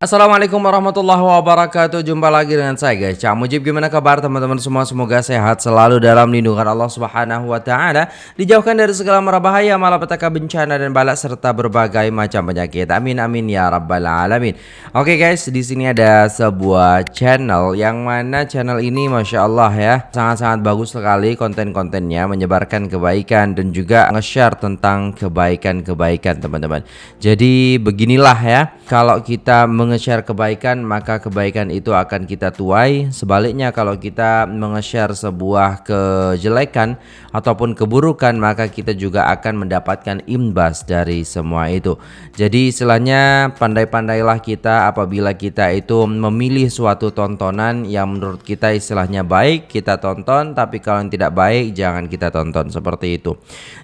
Assalamualaikum warahmatullahi wabarakatuh. Jumpa lagi dengan saya guys. Cak Mujib gimana kabar teman-teman semua? Semoga sehat selalu dalam lindungan Allah subhanahu wa ta'ala. Dijauhkan dari segala merabahaya Malapetaka bencana dan balak Serta berbagai macam penyakit. Amin amin ya rabbal alamin. Oke guys di sini ada sebuah channel Yang mana channel ini Masya Allah ya Sangat-sangat bagus sekali konten-kontennya Menyebarkan kebaikan dan juga nge-share tentang kebaikan-kebaikan teman-teman. Jadi beginilah ya Kalau kita meng nge-share kebaikan maka kebaikan itu akan kita tuai. Sebaliknya kalau kita menge-share sebuah kejelekan ataupun keburukan maka kita juga akan mendapatkan imbas dari semua itu. Jadi istilahnya pandai-pandailah kita apabila kita itu memilih suatu tontonan yang menurut kita istilahnya baik kita tonton tapi kalau yang tidak baik jangan kita tonton. Seperti itu.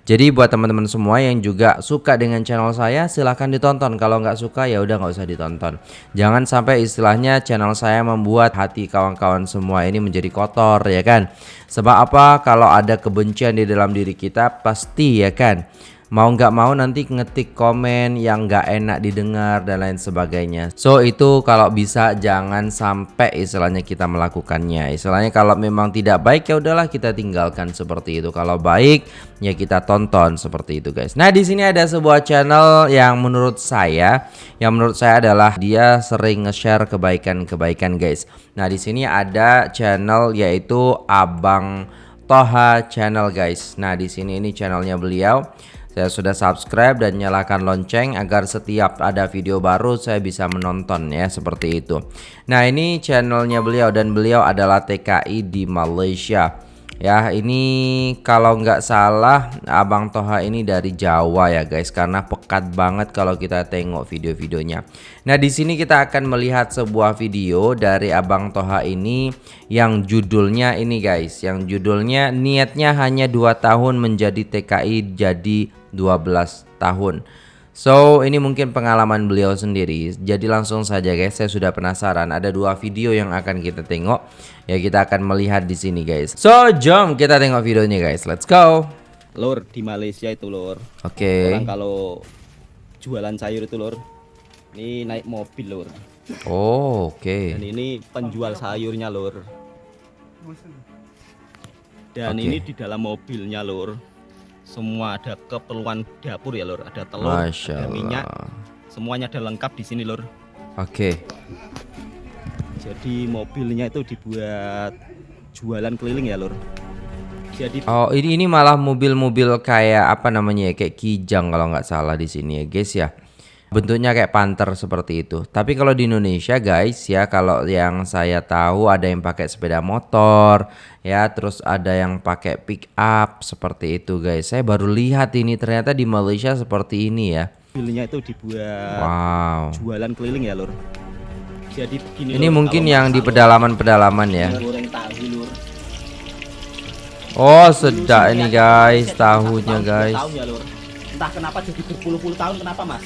Jadi buat teman-teman semua yang juga suka dengan channel saya silahkan ditonton. Kalau nggak suka ya udah nggak usah ditonton Jangan sampai istilahnya channel saya membuat hati kawan-kawan semua ini menjadi kotor ya kan. Sebab apa? Kalau ada kebencian di dalam diri kita pasti ya kan mau nggak mau nanti ngetik komen yang nggak enak didengar dan lain sebagainya. So itu kalau bisa jangan sampai istilahnya kita melakukannya. Istilahnya kalau memang tidak baik ya udahlah kita tinggalkan seperti itu. Kalau baik ya kita tonton seperti itu guys. Nah di sini ada sebuah channel yang menurut saya yang menurut saya adalah dia sering nge-share kebaikan-kebaikan guys. Nah di sini ada channel yaitu Abang Toha channel guys. Nah di sini ini channelnya beliau saya sudah subscribe dan nyalakan lonceng agar setiap ada video baru saya bisa menonton ya seperti itu. Nah ini channelnya beliau dan beliau adalah TKI di Malaysia. Ya ini kalau nggak salah Abang Toha ini dari Jawa ya guys karena pekat banget kalau kita tengok video-videonya. Nah di sini kita akan melihat sebuah video dari Abang Toha ini yang judulnya ini guys, yang judulnya niatnya hanya dua tahun menjadi TKI jadi 12 tahun. So ini mungkin pengalaman beliau sendiri. Jadi langsung saja guys saya sudah penasaran. Ada dua video yang akan kita tengok. Ya kita akan melihat di sini guys. So jom kita tengok videonya guys. Let's go. Lur di Malaysia itu lur. Oke. Okay. Orang kalau jualan sayur itu lur Ini naik mobil lur. Oh oke. Okay. Dan ini penjual sayurnya lur. Dan okay. ini di dalam mobilnya lur semua ada keperluan dapur ya lor ada telur Masya ada minyak semuanya ada lengkap di sini lor oke. Okay. jadi mobilnya itu dibuat jualan keliling ya lor jadi oh ini ini malah mobil-mobil kayak apa namanya ya? Kayak kijang kalau nggak salah di sini ya guys ya bentuknya kayak panter seperti itu. Tapi kalau di Indonesia guys ya kalau yang saya tahu ada yang pakai sepeda motor ya, terus ada yang pakai pick up seperti itu guys. Saya baru lihat ini ternyata di Malaysia seperti ini ya. Mobilnya itu dibuat wow. jualan keliling ya, Lur. Jadi begini Ini lur, mungkin yang di pedalaman-pedalaman ya. Oh, sedak ini guys, tahunya guys. Entah kenapa jadi berpuluh-puluh tahun kenapa, Mas?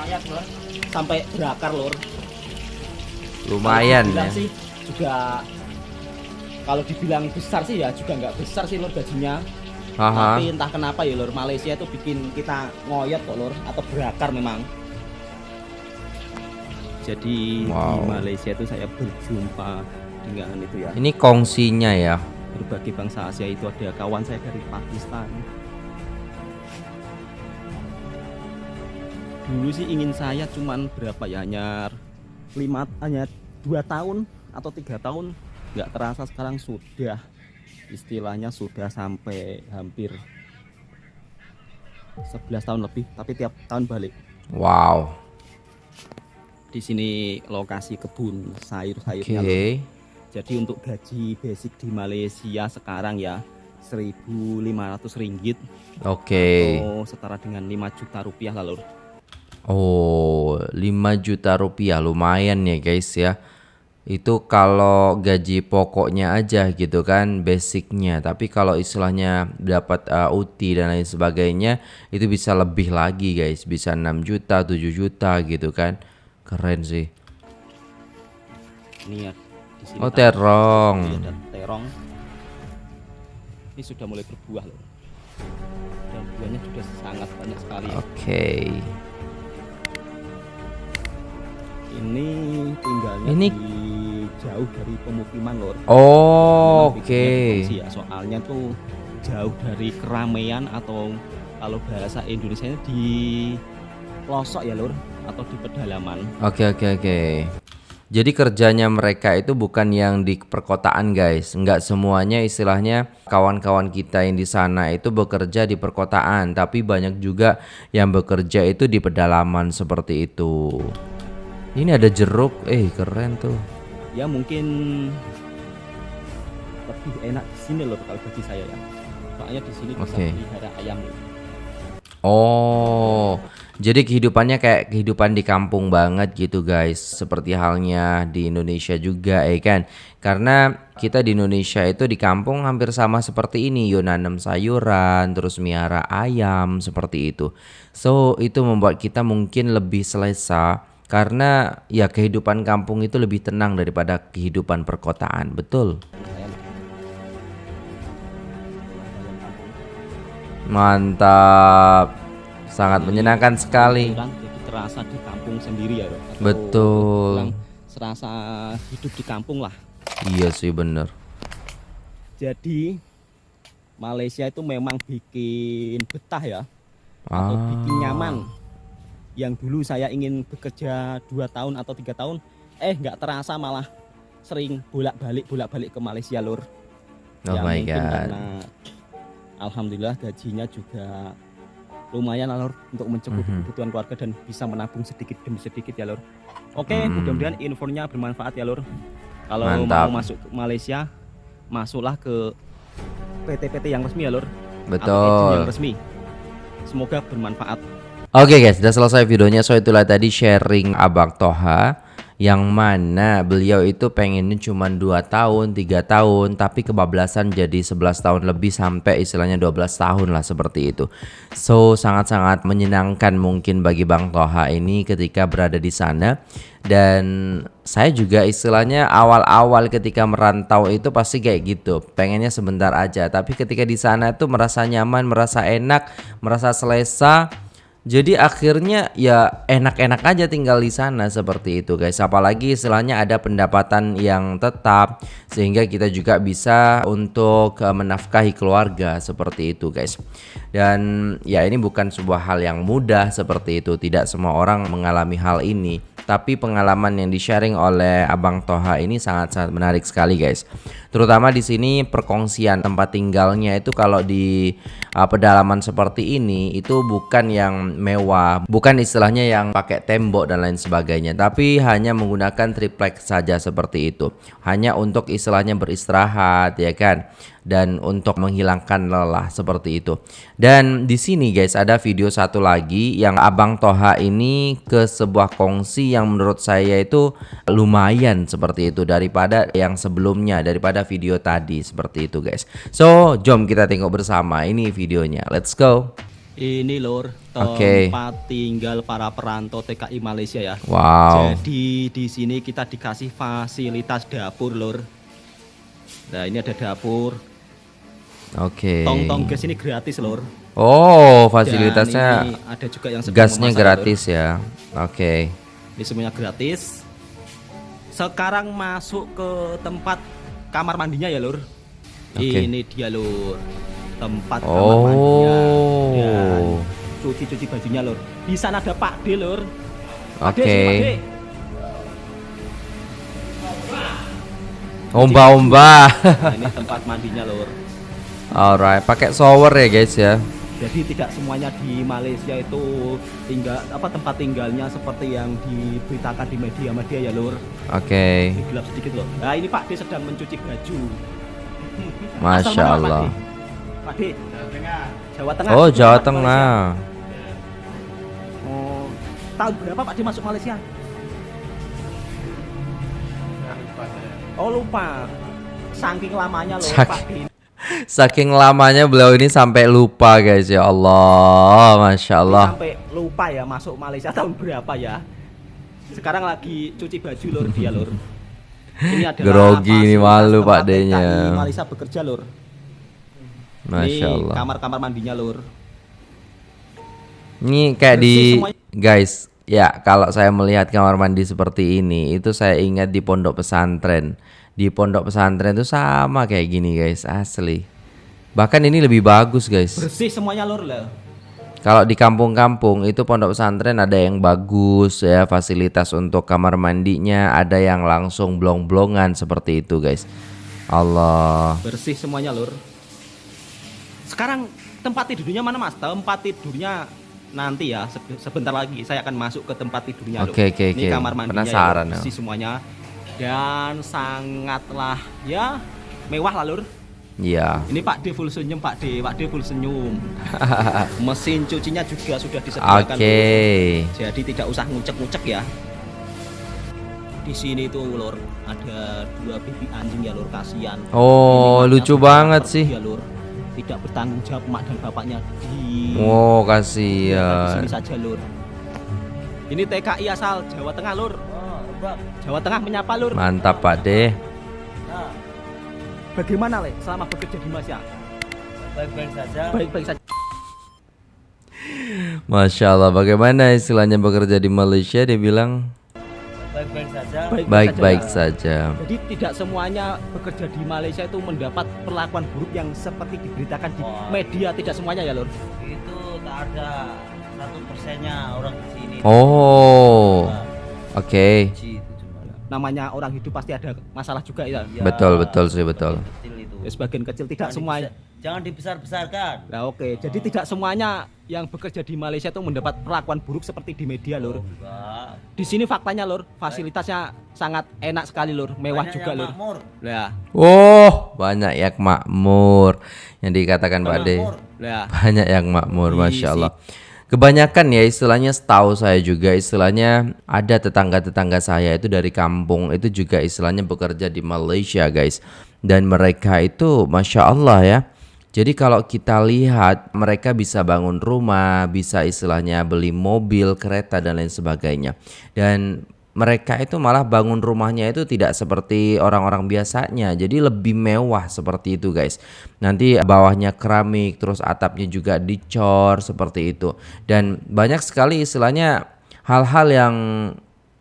Lumayan lor sampai berakar lor lumayan ya. sih juga kalau dibilang besar sih ya juga nggak besar sih lor gajinya. Aha. tapi entah kenapa ya lor Malaysia itu bikin kita ngoyot kok lor atau berakar memang. Jadi wow. di Malaysia itu saya berjumpa dengan itu ya. Ini kongsinya ya? Berbagai bangsa Asia itu ada kawan saya dari Pakistan dulu sih ingin saya cuman berapa ya hanya lima hanya dua tahun atau tiga tahun. Nggak terasa sekarang sudah istilahnya sudah sampai hampir 11 tahun lebih tapi tiap tahun balik. Wow. Di sini lokasi kebun sayur-sayurnya okay. jadi untuk gaji basic di Malaysia sekarang ya 1.500 ringgit oke. okay. atau setara dengan 5 juta rupiah lalu Oh, 5 juta rupiah lumayan ya guys ya. Itu kalau gaji pokoknya aja gitu kan, basicnya. Tapi kalau istilahnya dapat uh, UT dan lain sebagainya, itu bisa lebih lagi guys. Bisa 6 juta, 7 juta gitu kan. Keren sih. Ini ya, oh terong. terong. Ini sudah mulai berbuah loh. Dan buahnya sudah sangat banyak sekali. Oke. Okay. Ini tinggalnya Ini- di jauh dari pemukiman lor Oh, oke. pengungsi ya, soalnya tuh jauh dari keramaian atau kalau bahasa Indonesia di pelosok ya lur atau di pedalaman Oke oke oke. Jadi kerjanya mereka itu bukan yang di perkotaan guys. Nggak semuanya istilahnya kawan-kawan kita yang di sana itu bekerja di perkotaan, tapi banyak juga yang bekerja itu di pedalaman seperti itu. Ini ada jeruk, eh keren tuh. ya mungkin lebih enak di sini loh kalau bagi saya ya soalnya di sini bisa pelihara ayam loh. Oh, jadi kehidupannya kayak kehidupan di kampung banget gitu guys. Seperti halnya di Indonesia juga ya kan. Karena kita di Indonesia itu di kampung hampir sama seperti ini. Yo nanam sayuran, terus miara ayam seperti itu. So, itu membuat kita mungkin lebih selesa karena ya kehidupan kampung itu lebih tenang daripada kehidupan perkotaan. Betul. Mantap. Sangat menyenangkan sekali. Terasa di kampung sendiri ya Betul. serasa hidup di kampung lah Iya sih bener. jadi Malaysia itu memang bikin betah ya atau Ah. bikin nyaman yang dulu saya ingin bekerja dua tahun atau tiga tahun eh nggak terasa malah sering bolak-balik bolak-balik ke Malaysia lur Oh Ya, my god. karena alhamdulillah gajinya juga lumayan lur untuk mencukupi Mhm. kebutuhan keluarga dan bisa menabung sedikit demi sedikit ya lur oke Hmm. mudah-mudahan infonya bermanfaat ya lur kalau Mantap. mau masuk ke Malaysia masuklah ke PT-PT yang resmi ya lur atau agent Betul. yang resmi semoga bermanfaat Oke guys, sudah selesai videonya. So itulah tadi sharing Abang Toha yang mana beliau itu pengennya cuma 2 tahun, 3 tahun, tapi kebablasan jadi 11 tahun lebih sampai istilahnya 12 tahun lah seperti itu. So sangat-sangat menyenangkan mungkin bagi Bang Toha ini ketika berada di sana dan saya juga istilahnya awal-awal ketika merantau itu pasti kayak gitu pengennya sebentar aja tapi ketika di sana tuh merasa nyaman merasa enak merasa selesa jadi akhirnya ya enak-enak aja tinggal di sana seperti itu guys. Apalagi istilahnya ada pendapatan yang tetap sehingga kita juga bisa untuk eh, menafkahi keluarga seperti itu guys. Dan ya ini bukan sebuah hal yang mudah seperti itu. Tidak semua orang mengalami hal ini. Tapi pengalaman yang di-sharing oleh Abang Toha ini sangat-sangat menarik sekali guys. Terutama di sini perkongsian tempat tinggalnya itu kalau di uh, pedalaman seperti ini itu bukan yang mewah, bukan istilahnya yang pakai tembok dan lain sebagainya, tapi hanya menggunakan triplex saja seperti itu. Hanya untuk istilahnya beristirahat ya kan dan untuk menghilangkan lelah seperti itu. Dan di sini guys ada video satu lagi yang Abang Toha ini ke sebuah kongsi yang menurut saya itu lumayan seperti itu daripada yang sebelumnya daripada video tadi seperti itu guys. So, jom kita tengok bersama ini videonya. Let's go. ini Oke. tempat tinggal para perantau TKI Malaysia ya Wow. Jadi di sini kita dikasih fasilitas dapur lur. Nah ini ada dapur. Oke. Tong-tong gas ini gratis lur. Oh, fasilitasnya ada juga yang gasnya gratis ya. Oke. Lur. Ini semuanya gratis. Sekarang masuk ke tempat kamar mandinya ya lur. Oke. Ini dia lur. Tempat kamar mandinya. Dan Oh. cuci-cuci bajunya lur. Di sana ada Pak D D, Oke. D. Omba-omba. Nah, ini tempat mandinya lur. Alright, pakai shower ya guys ya. Jadi tidak semuanya di Malaysia itu tinggal apa tempat tinggalnya seperti yang diberitakan di media-media ya lur. Oke. Ini gelap sedikit loh. Nah ini Pak D sedang mencuci baju. Masya Allah. Pak D? Pak D? Jawa Tengah. Oh, Jawa Malaysia. Tengah. Oh, tahun berapa Pak D masuk Malaysia? Oh lupa. Saking lamanya loh Pak D. Saking lamanya beliau ini sampai lupa guys ya Allah, masya Allah. Sampai lupa ya masuk Malaysia tahun berapa ya. Sekarang lagi cuci baju lur dia lur. Ini adalah Grogi ini malu Pak D-nya. TKI Malaysia bekerja lur. Masya Ini Allah. kamar-kamar mandinya lur. Ini kayak Bersih di semuanya. guys, Ya, kalau saya melihat kamar mandi seperti ini, itu saya ingat di pondok pesantren. Di pondok pesantren itu sama kayak gini, guys, asli. Bahkan ini lebih bagus, guys. Bersih semuanya lur lah. Kalau di kampung-kampung itu pondok pesantren ada yang bagus ya, fasilitas untuk kamar mandinya, ada yang langsung blong-blongan seperti itu, guys. Allah. Bersih semuanya lur. Sekarang tempat tidurnya mana mas? Tempat tidurnya nanti ya se- sebentar lagi saya akan masuk ke tempat tidurnya lur. Oke, oke, Ini oke. kamar mandinya Penasaran, ya, lur. ya. bersih semuanya dan sangatlah ya mewah lah lur. Iya. Ini Pak D full senyum Pak D, Pak D full senyum. Mesin cucinya juga sudah disediakan. Oke. Lur. Jadi tidak usah ngucek-ngucek ya. Di sini tuh lur ada dua baby anjing ya lur kasihan. Oh, Ini lucu banget sih. Ya, lur. Tidak bertanggung jawab mak dan bapaknya di di kasihan. sini saja lur. Ini TKI asal Jawa Tengah lur. Jawa Tengah menyapa lur. Mantap, Pak De. Bagaimana le selama bekerja di Mas ya? baik-baik saja Baik-baik saja. Masya Allah, bagaimana istilahnya bekerja di Malaysia? Dia bilang baik-baik saja baik-baik saja. saja. Jadi tidak semuanya bekerja di Malaysia itu mendapat perlakuan buruk yang seperti diberitakan di Wah. media. Tidak semuanya ya lur. itu tak ada satu persennya orang di sini Oh, oke. Cuma Namanya orang hidup pasti ada masalah juga ya. Ya, Betul, betul sih, betul. kecil itu Ya, sebagian kecil tidak Jangan semuanya. dibesar- jangan dibesar-besarkan Nah oke, jadi tidak semuanya yang bekerja di Malaysia itu mendapat perlakuan buruk seperti di media lur. enggak Di sini faktanya lur, fasilitasnya sangat enak sekali lur, mewah Banyak juga lur. makmur Lah, Oh, banyak yang makmur yang dikatakan Pak De. Banyak yang makmur, Isi. masya Allah. Kebanyakan ya istilahnya setahu saya juga istilahnya ada tetangga-tetangga saya itu dari kampung itu juga istilahnya bekerja di Malaysia guys dan mereka itu masya Allah ya. Jadi kalau kita lihat mereka bisa bangun rumah, bisa istilahnya beli mobil, kereta dan lain sebagainya. Dan mereka itu malah bangun rumahnya itu tidak seperti orang-orang biasanya. Jadi lebih mewah seperti itu, guys. Nanti bawahnya keramik, terus atapnya juga dicor seperti itu. Dan banyak sekali istilahnya hal-hal yang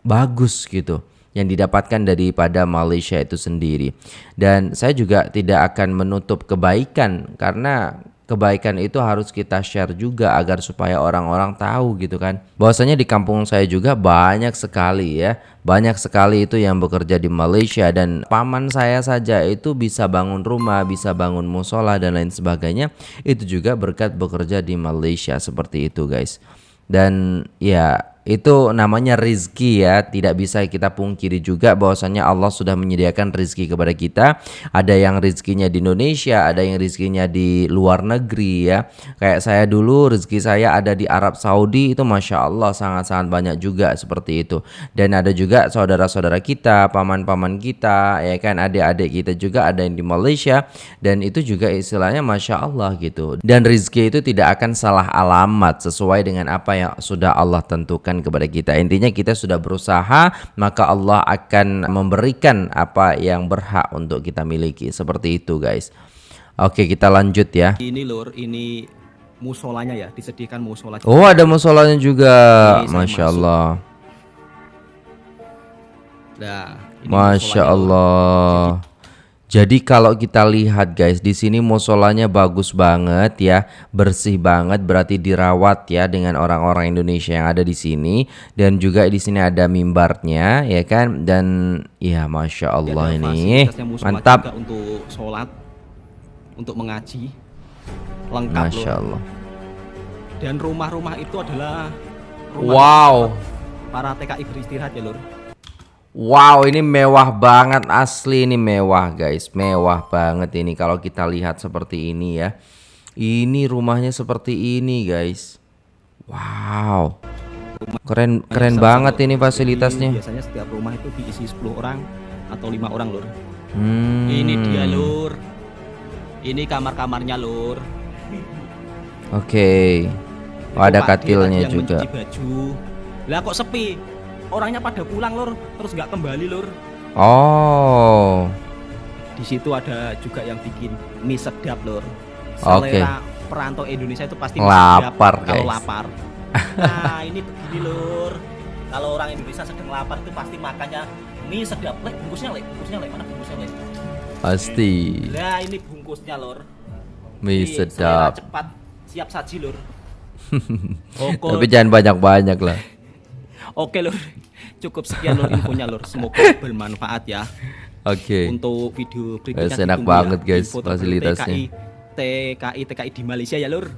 bagus gitu yang didapatkan daripada Malaysia itu sendiri. Dan saya juga tidak akan menutup kebaikan karena kebaikan itu harus kita share juga agar supaya orang-orang tahu gitu kan. Bahwasanya di kampung saya juga banyak sekali ya, banyak sekali itu yang bekerja di Malaysia dan paman saya saja itu bisa bangun rumah, bisa bangun musola dan lain sebagainya. Itu juga berkat bekerja di Malaysia seperti itu guys. Dan ya itu namanya rizki ya tidak bisa kita pungkiri juga bahwasanya Allah sudah menyediakan rizki kepada kita. Ada yang rizkinya di Indonesia ada yang rizkinya di luar negeri ya. Kayak saya dulu rizki saya ada di Arab Saudi itu Masya Allah sangat-sangat banyak juga seperti itu. Dan ada juga saudara-saudara kita paman-paman kita ya kan adik-adik kita juga ada yang di Malaysia. Dan itu juga istilahnya Masya Allah gitu. Dan rizki itu tidak akan salah alamat sesuai dengan apa yang sudah Allah tentukan kepada kita. Intinya kita sudah berusaha, maka Allah akan memberikan apa yang berhak untuk kita miliki. Seperti itu, guys. Oke, kita lanjut ya. Ini lur, ini musolanya ya, disediakan musola. Oh, ada musolanya juga. Ini Masya masuk. Allah. Nah, ini Masya musolanya, Lur. Allah. Jadi kalau kita lihat guys, di sini musolanya bagus banget ya, bersih banget, berarti dirawat ya dengan orang-orang Indonesia yang ada di sini dan juga di sini ada mimbarnya ya kan dan ya masya Jadi Allah ini mantap, juga untuk sholat, untuk mengaji, lengkap masya. Allah. Dan rumah-rumah itu adalah rumah Wow, para TKI beristirahat ya lur. Wow ini mewah banget asli ini mewah guys, mewah banget ini kalau kita lihat seperti ini ya. Ini rumahnya seperti ini guys. Wow. Keren keren banget ini fasilitasnya. Biasanya setiap rumah itu diisi 10 orang atau lima orang lur. Hmm. Ini dia lur. Ini kamar-kamarnya lur. Oke. Oh, ada katilnya juga. baju. Lah kok sepi? Orangnya pada pulang lur, terus nggak kembali lur. Oh. Di situ ada juga yang bikin mie sedap lur. Oke. Selera perantau Indonesia itu pasti Lapar, sedap kalau lapar. Nah ini begini lur. kalau orang Indonesia sedang lapar itu pasti makannya mie sedap lek bungkusnya lek bungkusnya lek mana bungkusnya lek Pasti. lah ini bungkusnya lor Mie Ini sedap. cepat siap saji lor Tapi jangan banyak-banyak lah. Oke lor cukup sekian lor infonya lor semoga bermanfaat ya Oke. untuk video berikutnya Guys, enak ya. banget, guys, fasilitasnya. TKI, TKI TKI di Malaysia ya lur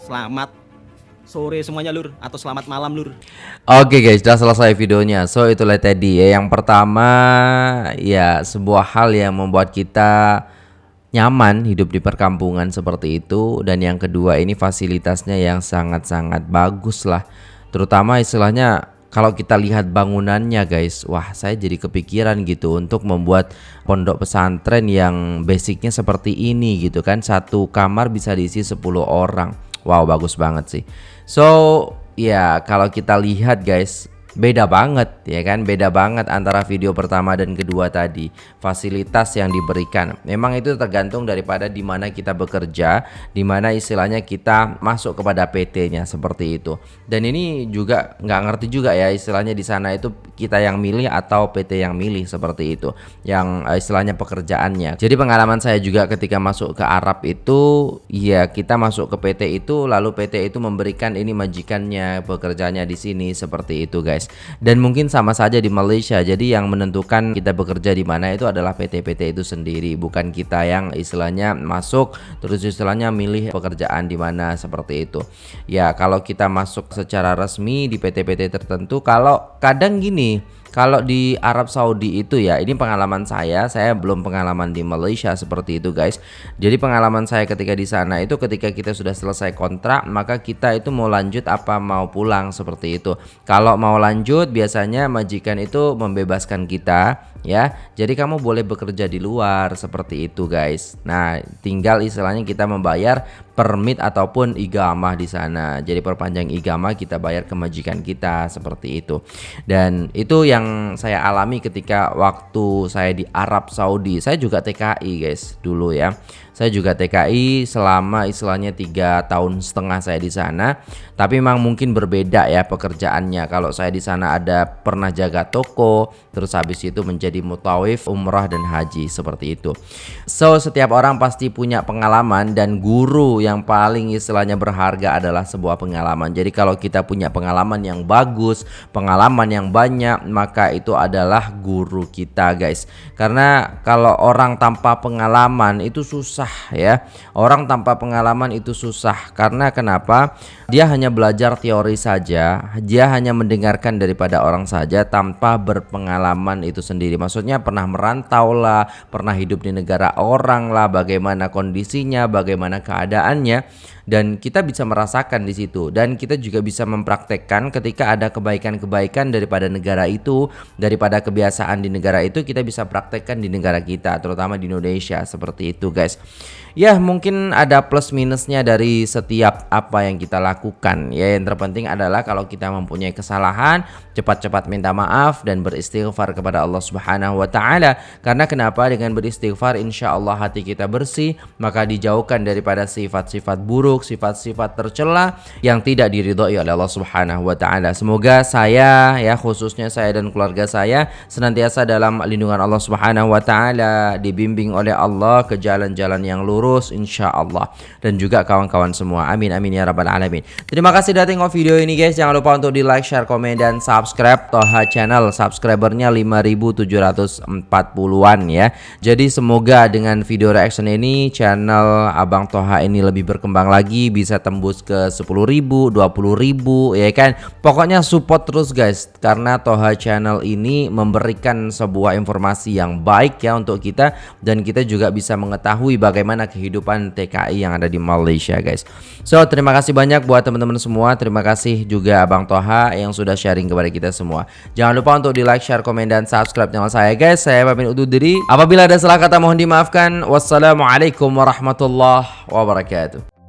selamat sore semuanya lur atau selamat malam lur Oke guys, sudah selesai videonya. So itulah tadi ya. Yang pertama ya sebuah hal yang membuat kita nyaman hidup di perkampungan seperti itu dan yang kedua ini fasilitasnya yang sangat-sangat bagus lah. Terutama istilahnya kalau kita lihat bangunannya guys, wah saya jadi kepikiran gitu untuk membuat pondok pesantren yang basicnya seperti ini gitu kan. Satu kamar bisa diisi 10 orang. Wow, bagus banget sih. So, ya kalau kita lihat guys, beda banget ya kan? Beda banget antara video pertama dan kedua tadi. Fasilitas yang diberikan. Memang itu tergantung daripada di mana kita bekerja di mana istilahnya kita masuk kepada PT-nya seperti itu. Dan ini juga nggak ngerti juga ya istilahnya di sana itu kita yang milih atau PT yang milih seperti itu. Yang eh, istilahnya pekerjaannya. Jadi pengalaman saya juga ketika masuk ke Arab itu ya kita masuk ke PT itu lalu PT itu memberikan ini majikannya pekerjaannya di sini seperti itu guys dan mungkin sama saja di Malaysia. Jadi yang menentukan kita bekerja di mana itu adalah PT-PT itu sendiri. Bukan kita yang istilahnya masuk terus istilahnya milih pekerjaan di mana seperti itu. Ya kalau kita masuk secara resmi di PT-PT tertentu kalau kadang gini kalau di Arab Saudi itu ya, ini pengalaman saya, saya belum pengalaman di Malaysia seperti itu guys. Jadi pengalaman saya ketika di sana itu ketika kita sudah selesai kontrak, maka kita itu mau lanjut apa mau pulang seperti itu. Kalau mau lanjut biasanya majikan itu membebaskan kita ya. Jadi kamu boleh bekerja di luar seperti itu guys. Nah, tinggal istilahnya kita membayar permit ataupun igamah di sana. Jadi perpanjang igamah kita bayar ke majikan kita seperti itu. Dan itu yang saya alami ketika waktu saya di Arab Saudi. Saya juga TKI guys dulu ya. Saya juga TKI selama istilahnya tiga tahun setengah saya di sana. Tapi memang mungkin berbeda ya pekerjaannya. Kalau saya di sana ada pernah jaga toko, terus habis itu menjadi mutawif, umrah dan haji seperti itu. So setiap orang pasti punya pengalaman dan guru yang paling istilahnya berharga adalah sebuah pengalaman. Jadi kalau kita punya pengalaman yang bagus, pengalaman yang banyak, maka itu adalah guru kita guys. Karena kalau orang tanpa pengalaman itu susah ya. Orang tanpa pengalaman itu susah karena kenapa? Dia hanya belajar teori saja, dia hanya mendengarkan daripada orang saja tanpa berpengalaman itu sendiri. Maksudnya pernah merantau lah, pernah hidup di negara orang lah, bagaimana kondisinya, bagaimana keadaannya dan kita bisa merasakan di situ dan kita juga bisa mempraktekkan ketika ada kebaikan-kebaikan daripada negara itu, daripada kebiasaan di negara itu kita bisa praktekkan di negara kita, terutama di Indonesia seperti itu, guys. Ya, mungkin ada plus minusnya dari setiap apa yang kita lakukan. Ya, yang terpenting adalah kalau kita mempunyai kesalahan, cepat-cepat minta maaf dan beristighfar kepada Allah Subhanahu wa taala. Karena kenapa? Dengan beristighfar insya Allah hati kita bersih, maka dijauhkan daripada sifat-sifat buruk, sifat-sifat tercela yang tidak diridhoi oleh Allah Subhanahu wa taala. Semoga saya ya khususnya saya dan keluarga saya senantiasa dalam lindungan Allah Subhanahu wa taala, dibimbing oleh Allah ke jalan-jalan yang lurus insya Allah dan juga kawan-kawan semua. Amin amin ya rabbal alamin. Terima kasih sudah tengok video ini guys. Jangan lupa untuk di like, share, komen dan subscribe Toha channel. Subscribernya 5740-an ya. Jadi semoga dengan video reaction ini channel Abang Toha ini lebih berkembang lagi bisa tembus ke 10.000, 20.000 ya kan. Pokoknya support terus guys karena Toha channel ini memberikan sebuah informasi yang baik ya untuk kita dan kita juga bisa mengetahui bagaimana kehidupan TKI yang ada di Malaysia guys. So terima kasih banyak buat teman-teman semua. Terima kasih juga Abang Toha yang sudah sharing kepada kita semua. Jangan lupa untuk di like, share, komen dan subscribe channel saya guys. Saya pamit undur diri. Apabila ada salah kata mohon dimaafkan. Wassalamualaikum warahmatullahi wabarakatuh.